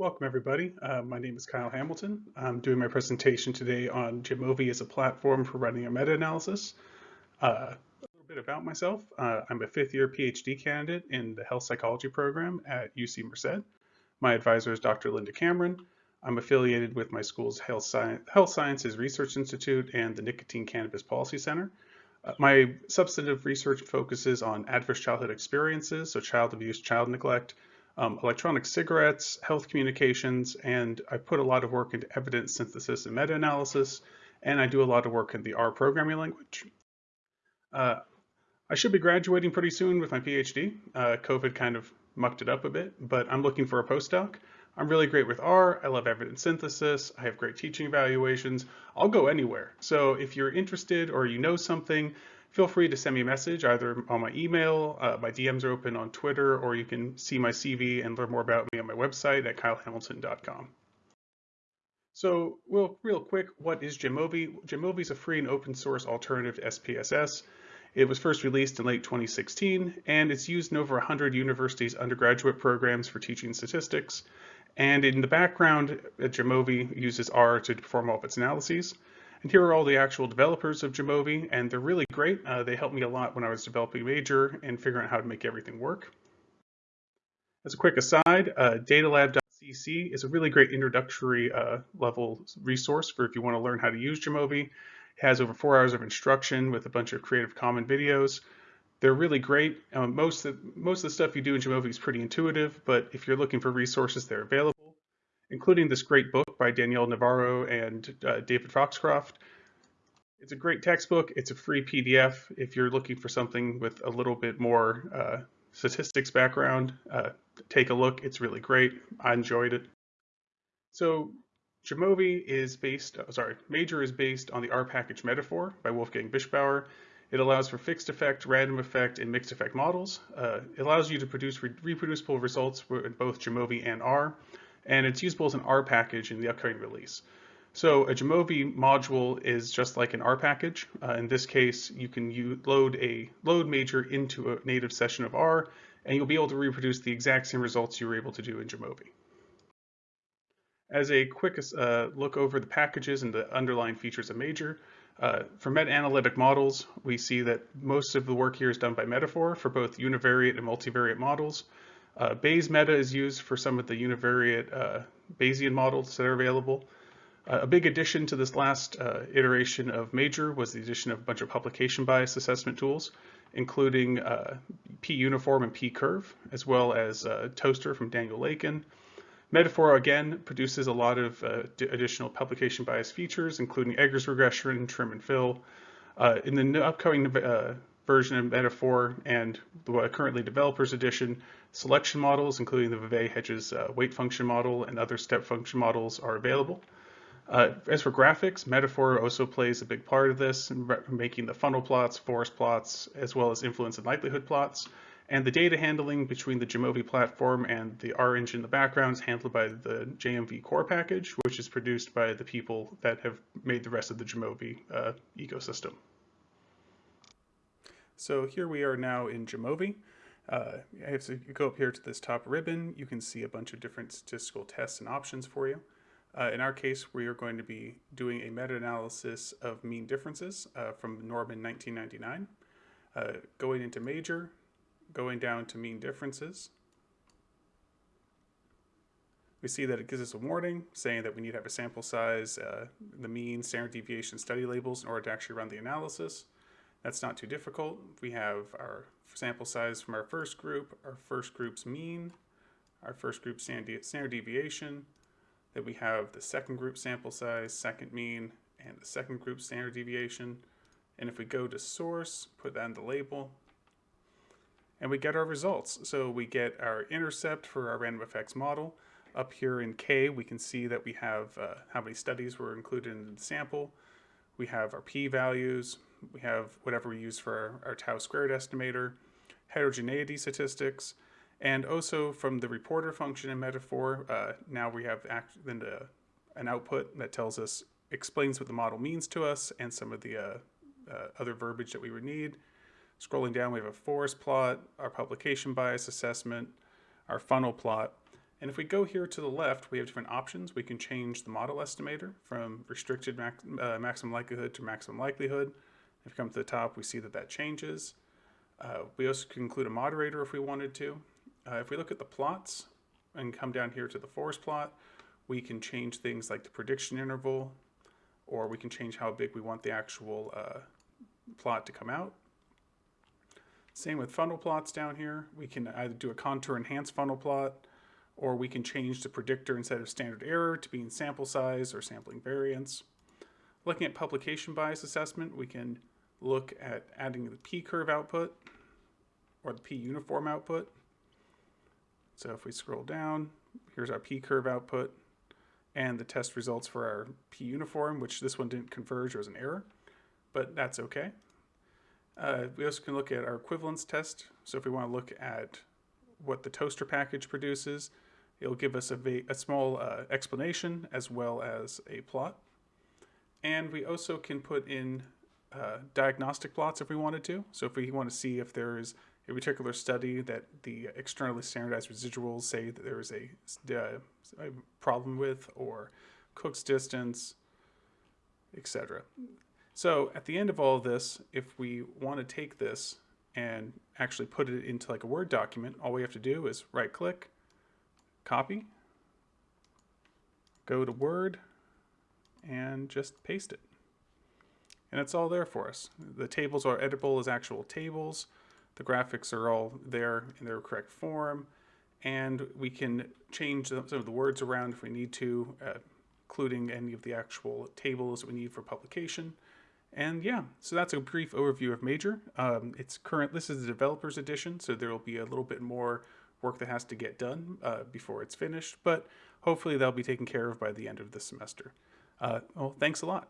Welcome everybody. Uh, my name is Kyle Hamilton. I'm doing my presentation today on Jamovi as a platform for running a meta-analysis. Uh, a little bit about myself. Uh, I'm a fifth year PhD candidate in the health psychology program at UC Merced. My advisor is Dr. Linda Cameron. I'm affiliated with my school's Health, Sci health Sciences Research Institute and the Nicotine Cannabis Policy Center. Uh, my substantive research focuses on adverse childhood experiences, so child abuse, child neglect, um, electronic cigarettes, health communications, and I put a lot of work into evidence synthesis and meta-analysis, and I do a lot of work in the R programming language. Uh, I should be graduating pretty soon with my PhD. Uh, COVID kind of mucked it up a bit, but I'm looking for a postdoc. I'm really great with R. I love evidence synthesis. I have great teaching evaluations. I'll go anywhere. So if you're interested or you know something, feel free to send me a message either on my email, uh, my DMs are open on Twitter, or you can see my CV and learn more about me on my website at kylehamilton.com. So real, real quick, what is Jamovi? Jamovi is a free and open source alternative to SPSS. It was first released in late 2016, and it's used in over 100 universities' undergraduate programs for teaching statistics. And in the background, Jamovi uses R to perform all of its analyses. And here are all the actual developers of Jamovi, and they're really great. Uh, they helped me a lot when I was developing Major and figuring out how to make everything work. As a quick aside, uh, datalab.cc is a really great introductory uh, level resource for if you want to learn how to use Jamovi. It has over four hours of instruction with a bunch of Creative Commons videos. They're really great. Um, most, of, most of the stuff you do in Jamovi is pretty intuitive, but if you're looking for resources, they're available including this great book by Danielle Navarro and uh, David Foxcroft. It's a great textbook. It's a free PDF. If you're looking for something with a little bit more uh, statistics background, uh, take a look. It's really great. I enjoyed it. So Jamovi is based, oh, sorry, Major is based on the R package metafor by Wolfgang Viechtbauer. It allows for fixed effect, random effect, and mixed effect models. Uh, it allows you to produce re reproducible results in both Jamovi and R and it's usable as an R package in the upcoming release. So a Jamovi module is just like an R package. Uh, in this case, you can load a load major into a native session of R, and you'll be able to reproduce the exact same results you were able to do in Jamovi. As a quick uh, look over the packages and the underlying features of Major, uh, for meta-analytic models, we see that most of the work here is done by metafor for both univariate and multivariate models. Uh, bayesmeta is used for some of the univariate uh, Bayesian models that are available. Uh, a big addition to this last uh, iteration of Major was the addition of a bunch of publication bias assessment tools, including uh, p-uniform and p-curve, as well as uh, TOSTER from Daniel Lakens. metafor, again, produces a lot of additional publication bias features, including Eggers regression, trim and fill. in the upcoming version of metafor and the currently developers edition, selection models, including the Vevea Hedges uh, weight function model and other step function models are available. Uh, as for graphics, metafor also plays a big part of this, making the funnel plots, forest plots, as well as influence and likelihood plots. And the data handling between the Jamovi platform and the R engine in the background is handled by the jmvcore package, which is produced by the people that have made the rest of the Jamovi uh, ecosystem. So here we are now in Jamovi. Uh, if you go up here to this top ribbon, you can see a bunch of different statistical tests and options for you. Uh, in our case, we are going to be doing a meta-analysis of mean differences uh, from Normand 1999, uh, going into major, going down to mean differences. We see that it gives us a warning saying that we need to have a sample size, uh, the mean, standard deviation study labels in order to actually run the analysis. That's not too difficult. We have our sample size from our first group, our first group's mean, our first group standard deviation, then we have the second group sample size, second mean, and the second group standard deviation. And if we go to source, put that in the label, and we get our results. So we get our intercept for our random effects model. Up here in K, we can see that we have uh, how many studies were included in the sample. We have our p-values, we have whatever we use for our, our tau squared estimator, heterogeneity statistics, and also from the reporter function in metafor, uh, now we have act, then the, an output that tells us, explains what the model means to us and some of the uh, uh, other verbiage that we would need. Scrolling down, we have a forest plot, our publication bias assessment, our funnel plot, And if we go here to the left, we have different options. We can change the model estimator from restricted max, uh, maximum likelihood to maximum likelihood. If you come to the top, we see that that changes. Uh, we also can include a moderator if we wanted to. Uh, if we look at the plots and come down here to the forest plot, we can change things like the prediction interval, or we can change how big we want the actual uh, plot to come out. Same with funnel plots down here. We can either do a contour enhanced funnel plot, or we can change the predictor instead of standard error to being sample size or sampling variance. Looking at publication bias assessment, we can look at adding the p-curve output or the p-uniform output. So if we scroll down, here's our p-curve output and the test results for our p-uniform, which this one didn't converge, or was an error, but that's okay. Uh, we also can look at our equivalence test. So if we want to look at what the TOSTER package produces, it'll give us a, a small uh, explanation as well as a plot. And we also can put in uh, diagnostic plots if we wanted to. So if we want to see if there's a particular study that the externally standardized residuals say that there is a, uh, a problem with, or Cook's distance, etc. So at the end of all of this, if we want to take this and actually put it into like a Word document, all we have to do is right click, copy, go to Word, and just paste it. And it's all there for us. The tables are editable as actual tables. The graphics are all there in their correct form. And we can change some of the words around if we need to, uh, including any of the actual tables we need for publication. And yeah, so that's a brief overview of Major. Um, it's current, this is the developer's edition, so there will be a little bit more work that has to get done uh, before it's finished, but hopefully that'll be taken care of by the end of the semester. Uh, well, thanks a lot.